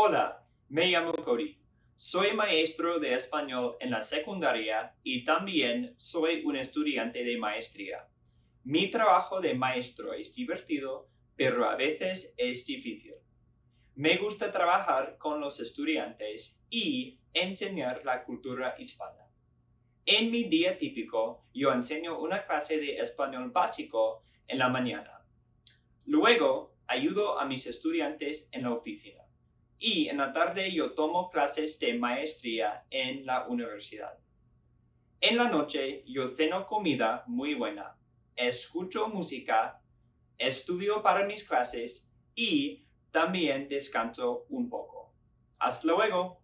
Hola, me llamo Cody. Soy maestro de español en la secundaria y también soy un estudiante de maestría. Mi trabajo de maestro es divertido, pero a veces es difícil. Me gusta trabajar con los estudiantes y enseñar la cultura hispana. En mi día típico, yo enseño una clase de español básico en la mañana. Luego, ayudo a mis estudiantes en la oficina. Y en la tarde yo tomo clases de maestría en la universidad. En la noche yo ceno comida muy buena, escucho música, estudio para mis clases y también descanso un poco. Hasta luego.